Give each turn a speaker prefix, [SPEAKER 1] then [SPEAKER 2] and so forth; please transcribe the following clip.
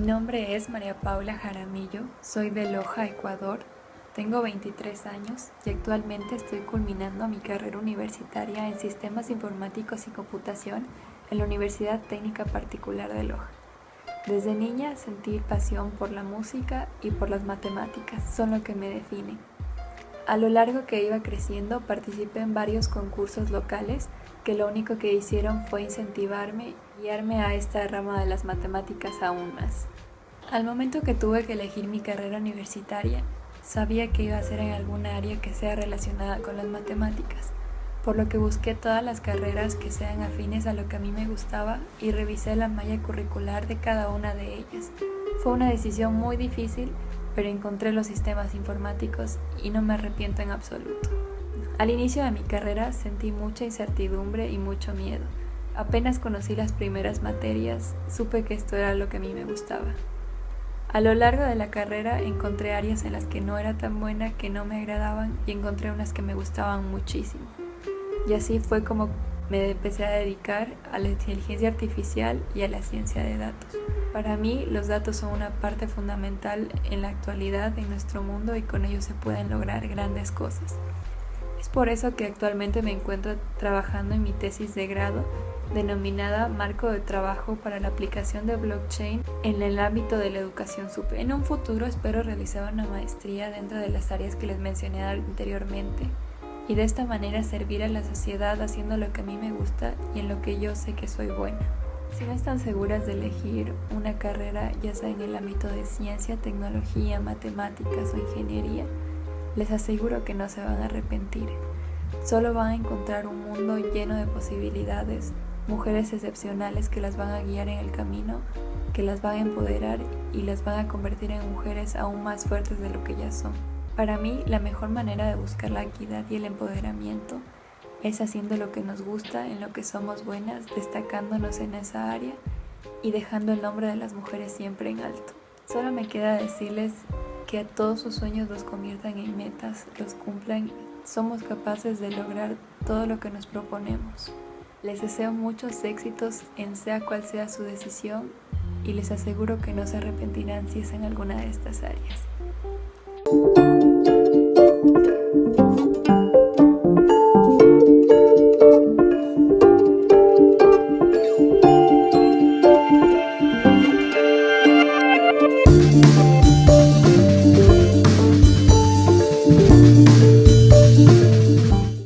[SPEAKER 1] nombre es María Paula Jaramillo, soy de Loja, Ecuador, tengo 23 años y actualmente estoy culminando mi carrera universitaria en Sistemas Informáticos y Computación en la Universidad Técnica Particular de Loja. Desde niña sentí pasión por la música y por las matemáticas, son lo que me definen. A lo largo que iba creciendo participé en varios concursos locales que lo único que hicieron fue incentivarme y guiarme a esta rama de las matemáticas aún más. Al momento que tuve que elegir mi carrera universitaria, sabía que iba a ser en alguna área que sea relacionada con las matemáticas, por lo que busqué todas las carreras que sean afines a lo que a mí me gustaba y revisé la malla curricular de cada una de ellas. Fue una decisión muy difícil pero encontré los sistemas informáticos y no me arrepiento en absoluto. Al inicio de mi carrera sentí mucha incertidumbre y mucho miedo. Apenas conocí las primeras materias, supe que esto era lo que a mí me gustaba. A lo largo de la carrera encontré áreas en las que no era tan buena, que no me agradaban y encontré unas que me gustaban muchísimo. Y así fue como me empecé a dedicar a la inteligencia artificial y a la ciencia de datos. Para mí los datos son una parte fundamental en la actualidad en nuestro mundo y con ellos se pueden lograr grandes cosas. Es por eso que actualmente me encuentro trabajando en mi tesis de grado denominada Marco de Trabajo para la aplicación de blockchain en el ámbito de la educación superior. En un futuro espero realizar una maestría dentro de las áreas que les mencioné anteriormente y de esta manera servir a la sociedad haciendo lo que a mí me gusta y en lo que yo sé que soy buena. Si no están seguras de elegir una carrera, ya sea en el ámbito de ciencia, tecnología, matemáticas o ingeniería, les aseguro que no se van a arrepentir. Solo van a encontrar un mundo lleno de posibilidades, mujeres excepcionales que las van a guiar en el camino, que las van a empoderar y las van a convertir en mujeres aún más fuertes de lo que ya son. Para mí, la mejor manera de buscar la equidad y el empoderamiento es haciendo lo que nos gusta, en lo que somos buenas, destacándonos en esa área y dejando el nombre de las mujeres siempre en alto. Solo me queda decirles que todos sus sueños los conviertan en metas, los cumplan, somos capaces de lograr todo lo que nos proponemos. Les deseo muchos éxitos en sea cual sea su decisión y les aseguro que no se arrepentirán si es en alguna de estas áreas.